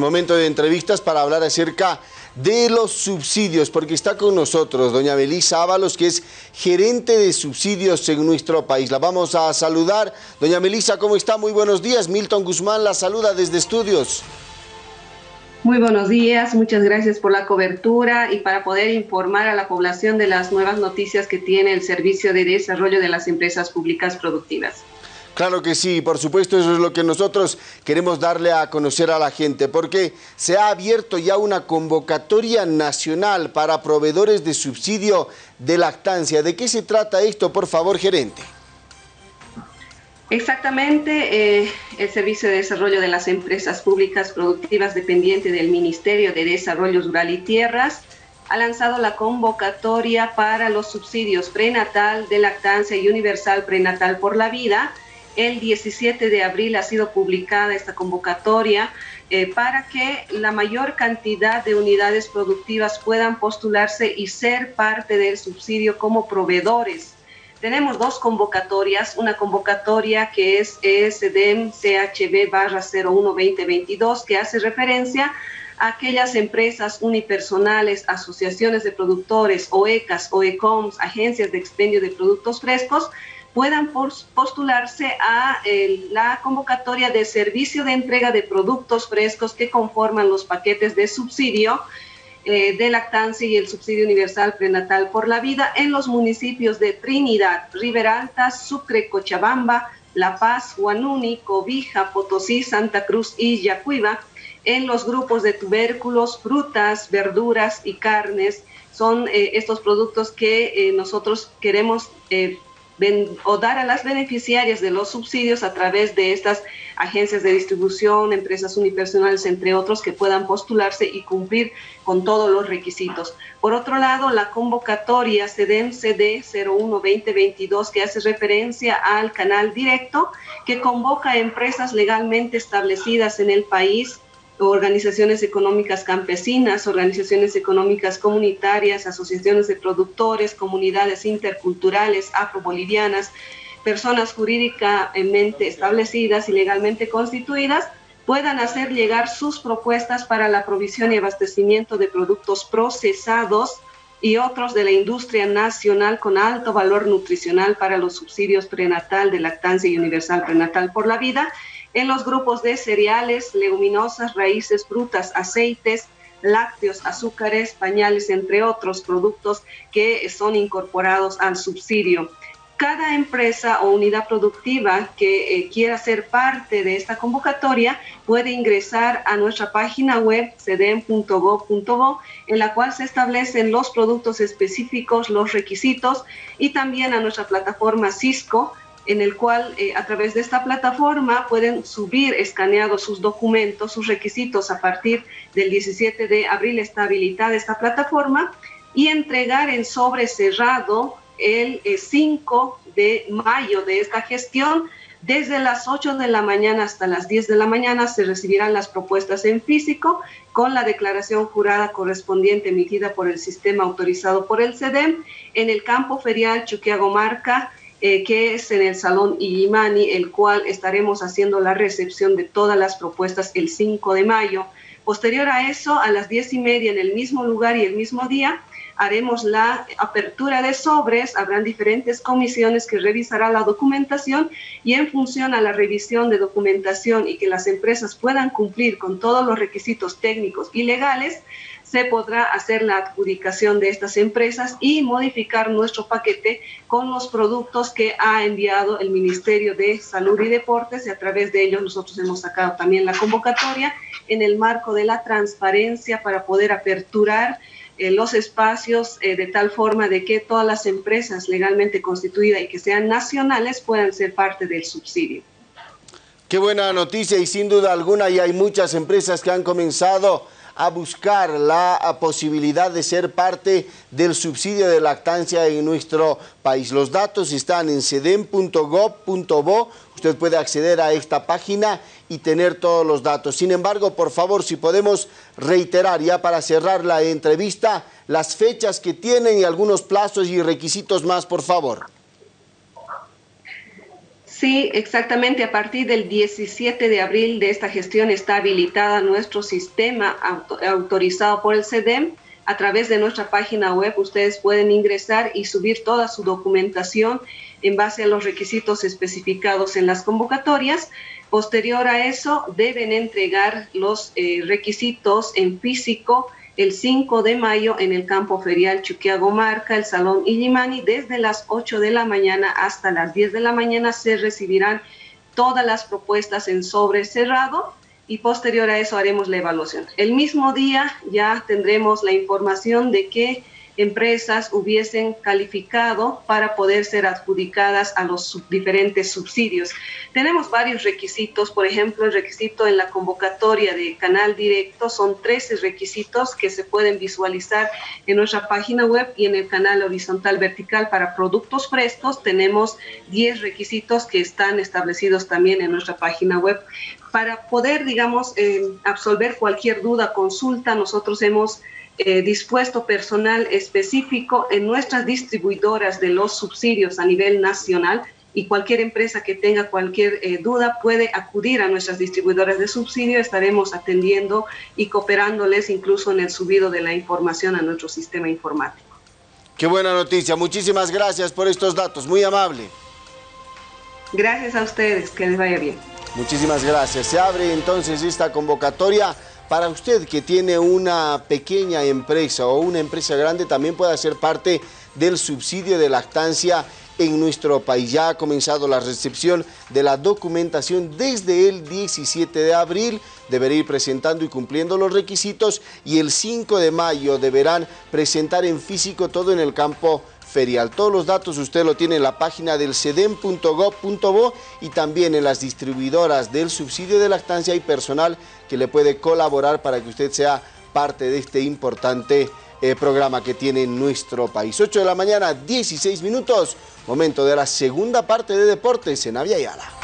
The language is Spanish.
Momento de entrevistas para hablar acerca de los subsidios, porque está con nosotros doña Melisa Ábalos, que es gerente de subsidios en nuestro país. La vamos a saludar. Doña Melisa, ¿cómo está? Muy buenos días. Milton Guzmán la saluda desde estudios. Muy buenos días, muchas gracias por la cobertura y para poder informar a la población de las nuevas noticias que tiene el Servicio de Desarrollo de las Empresas Públicas Productivas. Claro que sí, por supuesto, eso es lo que nosotros queremos darle a conocer a la gente, porque se ha abierto ya una convocatoria nacional para proveedores de subsidio de lactancia. ¿De qué se trata esto, por favor, gerente? Exactamente, eh, el Servicio de Desarrollo de las Empresas Públicas Productivas dependiente del Ministerio de Desarrollo Rural y Tierras ha lanzado la convocatoria para los subsidios prenatal, de lactancia y universal prenatal por la vida, el 17 de abril ha sido publicada esta convocatoria eh, para que la mayor cantidad de unidades productivas puedan postularse y ser parte del subsidio como proveedores. Tenemos dos convocatorias, una convocatoria que es ESDEM CHB barra 01-2022 que hace referencia a aquellas empresas unipersonales, asociaciones de productores, OECAS, OECOMS, agencias de expendio de productos frescos, puedan postularse a la convocatoria de servicio de entrega de productos frescos que conforman los paquetes de subsidio eh, de lactancia y el subsidio universal prenatal por la vida en los municipios de Trinidad, Riberalta, Sucre, Cochabamba, La Paz, Huanuni, Cobija, Potosí, Santa Cruz y Yacuiba, en los grupos de tubérculos, frutas, verduras y carnes. Son eh, estos productos que eh, nosotros queremos o dar a las beneficiarias de los subsidios a través de estas agencias de distribución, empresas unipersonales, entre otros, que puedan postularse y cumplir con todos los requisitos. Por otro lado, la convocatoria CEDEM CD 01-2022, que hace referencia al canal directo, que convoca a empresas legalmente establecidas en el país organizaciones económicas campesinas, organizaciones económicas comunitarias, asociaciones de productores, comunidades interculturales afrobolivianas, personas jurídicamente establecidas y legalmente constituidas, puedan hacer llegar sus propuestas para la provisión y abastecimiento de productos procesados y otros de la industria nacional con alto valor nutricional para los subsidios prenatal de lactancia y universal prenatal por la vida en los grupos de cereales, leguminosas, raíces, frutas, aceites, lácteos, azúcares, pañales, entre otros productos que son incorporados al subsidio. Cada empresa o unidad productiva que eh, quiera ser parte de esta convocatoria puede ingresar a nuestra página web cedem.gov.bo en la cual se establecen los productos específicos, los requisitos y también a nuestra plataforma Cisco en el cual eh, a través de esta plataforma pueden subir escaneados sus documentos, sus requisitos a partir del 17 de abril está habilitada esta plataforma y entregar en sobre cerrado el 5 eh, de mayo de esta gestión. Desde las 8 de la mañana hasta las 10 de la mañana se recibirán las propuestas en físico con la declaración jurada correspondiente emitida por el sistema autorizado por el CEDEM en el campo ferial Chuquiago Marca eh, que es en el Salón Illimani, el cual estaremos haciendo la recepción de todas las propuestas el 5 de mayo. Posterior a eso, a las 10 y media en el mismo lugar y el mismo día, haremos la apertura de sobres, habrán diferentes comisiones que revisarán la documentación y en función a la revisión de documentación y que las empresas puedan cumplir con todos los requisitos técnicos y legales, se podrá hacer la adjudicación de estas empresas y modificar nuestro paquete con los productos que ha enviado el Ministerio de Salud y Deportes y a través de ellos nosotros hemos sacado también la convocatoria en el marco de la transparencia para poder aperturar eh, los espacios eh, de tal forma de que todas las empresas legalmente constituidas y que sean nacionales puedan ser parte del subsidio. Qué buena noticia y sin duda alguna ya hay muchas empresas que han comenzado a buscar la posibilidad de ser parte del subsidio de lactancia en nuestro país. Los datos están en cedem.gov.bo, usted puede acceder a esta página y tener todos los datos. Sin embargo, por favor, si podemos reiterar ya para cerrar la entrevista, las fechas que tienen y algunos plazos y requisitos más, por favor. Sí, exactamente. A partir del 17 de abril de esta gestión está habilitada nuestro sistema autorizado por el CEDEM. A través de nuestra página web ustedes pueden ingresar y subir toda su documentación en base a los requisitos especificados en las convocatorias. Posterior a eso, deben entregar los eh, requisitos en físico el 5 de mayo en el campo ferial Chuquiago Marca, el Salón Illimani, desde las 8 de la mañana hasta las 10 de la mañana se recibirán todas las propuestas en sobre cerrado y posterior a eso haremos la evaluación. El mismo día ya tendremos la información de que empresas hubiesen calificado para poder ser adjudicadas a los diferentes subsidios. Tenemos varios requisitos, por ejemplo, el requisito en la convocatoria de canal directo son 13 requisitos que se pueden visualizar en nuestra página web y en el canal horizontal vertical para productos frescos tenemos 10 requisitos que están establecidos también en nuestra página web. Para poder, digamos, eh, absolver cualquier duda, consulta, nosotros hemos eh, dispuesto personal específico en nuestras distribuidoras de los subsidios a nivel nacional y cualquier empresa que tenga cualquier eh, duda puede acudir a nuestras distribuidoras de subsidio. Estaremos atendiendo y cooperándoles incluso en el subido de la información a nuestro sistema informático. Qué buena noticia. Muchísimas gracias por estos datos. Muy amable. Gracias a ustedes. Que les vaya bien. Muchísimas gracias. Se abre entonces esta convocatoria para usted que tiene una pequeña empresa o una empresa grande, también puede ser parte del subsidio de lactancia en nuestro país. Ya ha comenzado la recepción de la documentación desde el 17 de abril. Deberá ir presentando y cumpliendo los requisitos y el 5 de mayo deberán presentar en físico todo en el campo ferial. Todos los datos usted lo tiene en la página del cedem.gov.bo y también en las distribuidoras del subsidio de lactancia y personal que le puede colaborar para que usted sea parte de este importante eh, programa que tiene nuestro país. 8 de la mañana, 16 minutos, momento de la segunda parte de Deportes en Avia Yala.